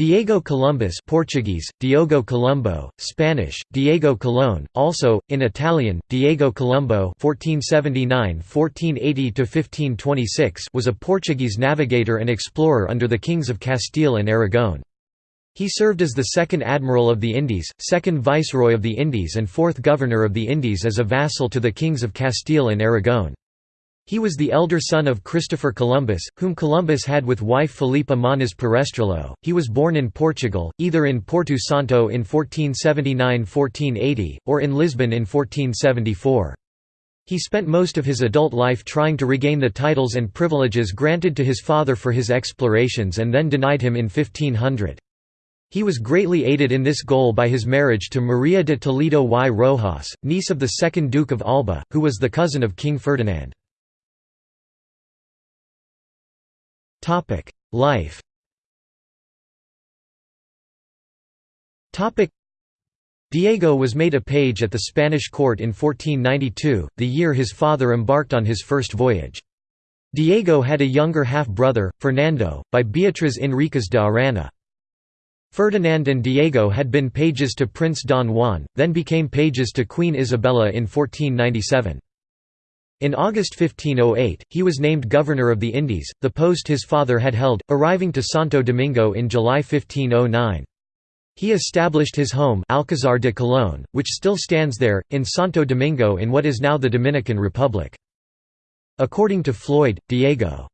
Diego Columbus Portuguese, Diogo Colombo, Spanish, Diego Colón, also, in Italian, Diego Colombo (1479–1480–1526) was a Portuguese navigator and explorer under the kings of Castile and Aragon. He served as the second Admiral of the Indies, second Viceroy of the Indies and fourth Governor of the Indies as a vassal to the kings of Castile and Aragon. He was the elder son of Christopher Columbus, whom Columbus had with wife Filipa Moniz Perestrelo. He was born in Portugal, either in Porto Santo in 1479–1480, or in Lisbon in 1474. He spent most of his adult life trying to regain the titles and privileges granted to his father for his explorations and then denied him in 1500. He was greatly aided in this goal by his marriage to Maria de Toledo y Rojas, niece of the second Duke of Alba, who was the cousin of King Ferdinand. Topic: Life. Topic: Diego was made a page at the Spanish court in 1492, the year his father embarked on his first voyage. Diego had a younger half-brother, Fernando, by Beatriz Enriquez de Arana. Ferdinand and Diego had been pages to Prince Don Juan, then became pages to Queen Isabella in 1497. In August 1508, he was named Governor of the Indies, the post his father had held, arriving to Santo Domingo in July 1509. He established his home Alcázar de Colón, which still stands there, in Santo Domingo in what is now the Dominican Republic. According to Floyd, Diego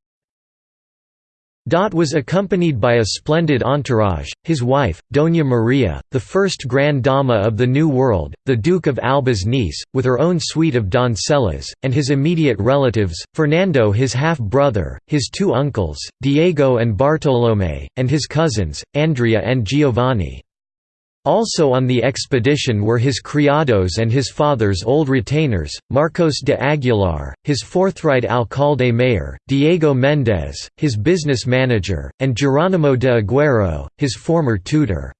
Dot was accompanied by a splendid entourage, his wife, Doña Maria, the first Grand Dama of the New World, the Duke of Alba's niece, with her own suite of doncellas, and his immediate relatives, Fernando his half-brother, his two uncles, Diego and Bartolomé, and his cousins, Andrea and Giovanni. Also on the expedition were his criados and his father's old retainers, Marcos de Aguilar, his forthright alcalde mayor, Diego Méndez, his business manager, and Geronimo de Aguero, his former tutor.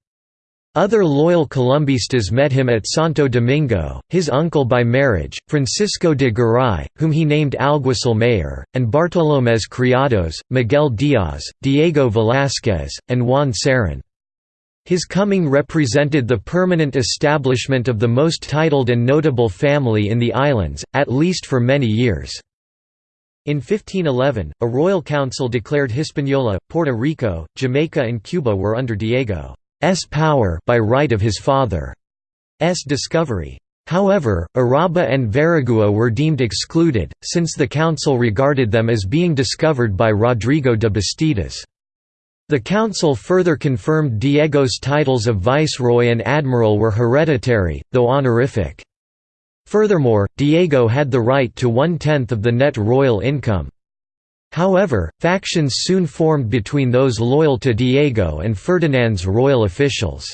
Other loyal Columbistas met him at Santo Domingo, his uncle by marriage, Francisco de Garay, whom he named alguacil mayor, and Bartolomé's criados, Miguel Díaz, Diego Velázquez, and Juan Serrán. His coming represented the permanent establishment of the most titled and notable family in the islands, at least for many years. In 1511, a royal council declared Hispaniola, Puerto Rico, Jamaica and Cuba were under Diego's power by right of his father's discovery. However, Urabá and Veragua were deemed excluded, since the council regarded them as being discovered by Rodrigo de Bastidas. The council further confirmed Diego's titles of viceroy and admiral were hereditary, though honorific. Furthermore, Diego had the right to one-tenth of the net royal income. However, factions soon formed between those loyal to Diego and Ferdinand's royal officials.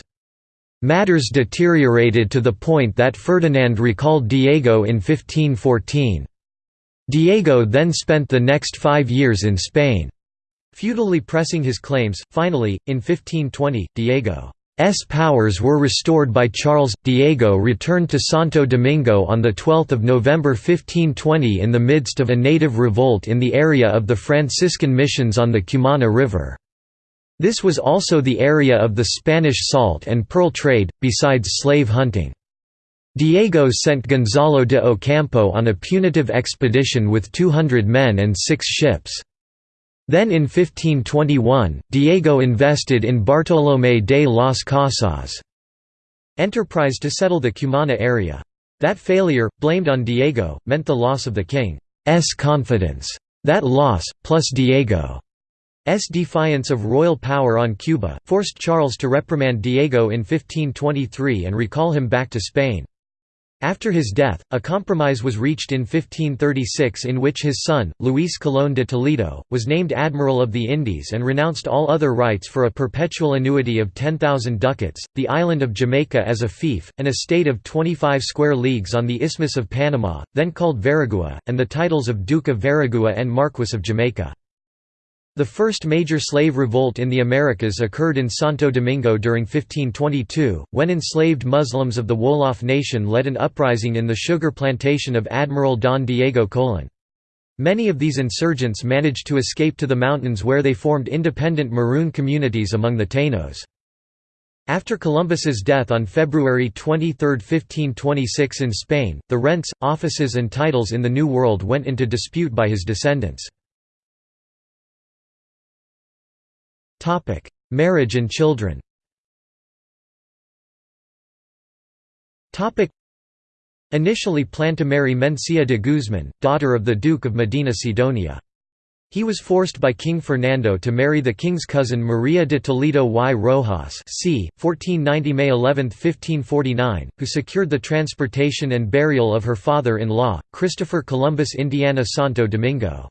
Matters deteriorated to the point that Ferdinand recalled Diego in 1514. Diego then spent the next five years in Spain. Feudally pressing his claims, finally, in 1520, Diego's powers were restored by Charles. Diego returned to Santo Domingo on 12 November 1520 in the midst of a native revolt in the area of the Franciscan missions on the Cumana River. This was also the area of the Spanish salt and pearl trade, besides slave hunting. Diego sent Gonzalo de Ocampo on a punitive expedition with 200 men and six ships. Then in 1521, Diego invested in Bartolomé de las Casas' enterprise to settle the Cumana area. That failure, blamed on Diego, meant the loss of the king's confidence. That loss, plus Diego's defiance of royal power on Cuba, forced Charles to reprimand Diego in 1523 and recall him back to Spain. After his death, a compromise was reached in 1536 in which his son, Luis Colón de Toledo, was named Admiral of the Indies and renounced all other rights for a perpetual annuity of 10,000 ducats, the island of Jamaica as a fief, an estate of 25 square leagues on the Isthmus of Panama, then called Veragua, and the titles of Duke of Veragua and Marquess of Jamaica. The first major slave revolt in the Americas occurred in Santo Domingo during 1522, when enslaved Muslims of the Wolof nation led an uprising in the sugar plantation of Admiral Don Diego Colón. Many of these insurgents managed to escape to the mountains where they formed independent Maroon communities among the Tainos. After Columbus's death on February 23, 1526 in Spain, the rents, offices and titles in the New World went into dispute by his descendants. Marriage and children Topic: Initially planned to marry Mencia de Guzman, daughter of the Duke of Medina Sidonia. He was forced by King Fernando to marry the king's cousin Maria de Toledo y Rojas c. 1490 May 11, 1549, who secured the transportation and burial of her father-in-law, Christopher Columbus Indiana Santo Domingo.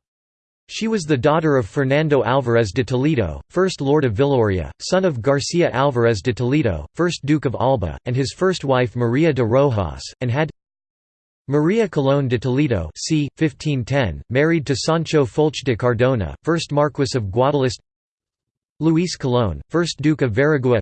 She was the daughter of Fernando Álvarez de Toledo, 1st Lord of Villorria, son of Garcia Álvarez de Toledo, 1st Duke of Alba, and his first wife Maria de Rojas, and had Maria Colón de Toledo c. 1510, married to Sancho Folch de Cardona, 1st Marquess of Guadalest Luis Colón, 1st Duke of Veragua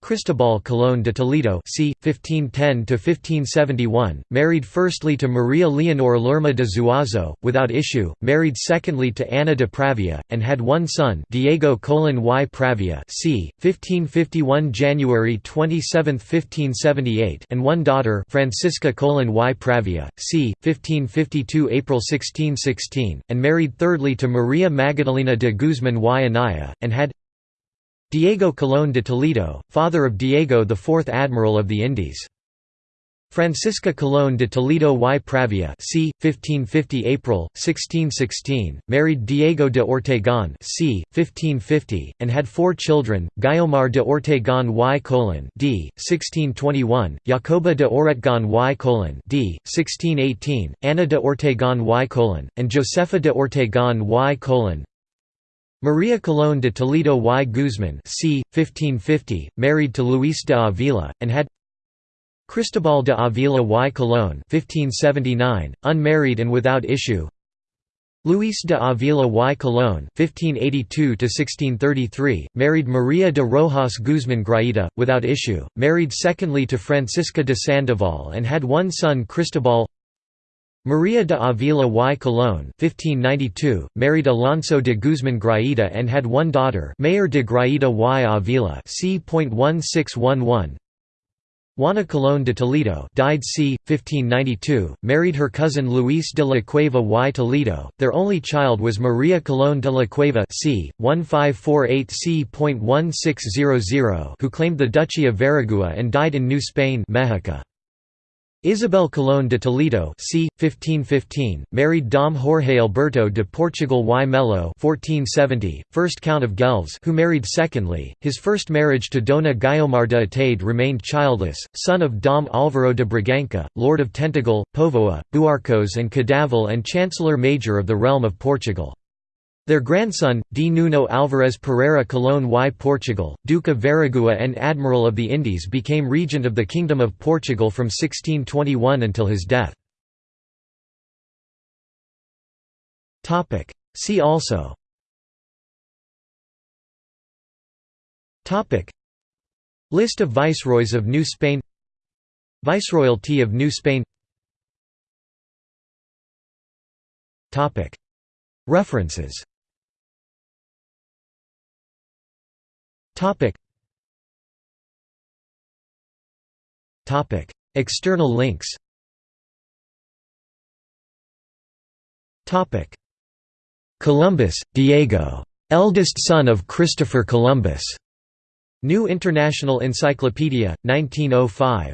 Cristobal Colón de Toledo c. 1510–1571, married firstly to Maria Leonor Lerma de Zuazo, without issue, married secondly to Ana de Pravia, and had one son Diego Colón y Pravia c. 1551 January 27, 1578 and one daughter Francisca Colón y Pravia, c. 1552 April 1616, and married thirdly to Maria Magdalena de Guzmán y Anaya, and had Diego Colón de Toledo, father of Diego fourth Admiral of the Indies. Francisca Colón de Toledo y Pravia c. 1550 April, 1616, married Diego de Ortegón c. 1550, and had four children, Guiomar de Ortegón y Colón d. 1621, Jacoba de Oretgon y Colón d. 1618, Ana de Ortegón y Colón, and Josefa de Ortegón y Colón Maria Colón de Toledo y Guzmán c. 1550, married to Luis de Avila, and had Cristobal de Avila y Colón 1579, unmarried and without issue Luis de Avila y Colón (1582–1633), married Maria de Rojas Guzmán Graita, without issue, married secondly to Francisca de Sandoval and had one son Cristobal Maria de Avila y Colón 1592, married Alonso de Guzmán Graita and had one daughter Mayor de Graita y Avila c.1611 Juana Colón de Toledo died c. 1592, married her cousin Luis de la Cueva y Toledo, their only child was Maria Colón de la Cueva c. 1548 c.1600 who claimed the Duchy of Veragua and died in New Spain Mexico. Isabel Colón de Toledo c. 1515, married Dom Jorge Alberto de Portugal y Melo 1470, first Count of Gelves who married secondly, his first marriage to Dona Guiomar de Atade remained childless, son of Dom Álvaro de Bragança, Lord of Tentagal, Povoa, Buarcos and Cadaval and Chancellor Major of the Realm of Portugal. Their grandson, D. Nuno Álvares Pereira Colón y Portugal, Duke of Veragua and Admiral of the Indies became regent of the Kingdom of Portugal from 1621 until his death. See also. List of viceroys of New Spain. Viceroyalty of New Spain. References Topic. Topic. External links. Topic. Columbus, Diego. Eldest son of Christopher Columbus. New International Encyclopedia, 1905.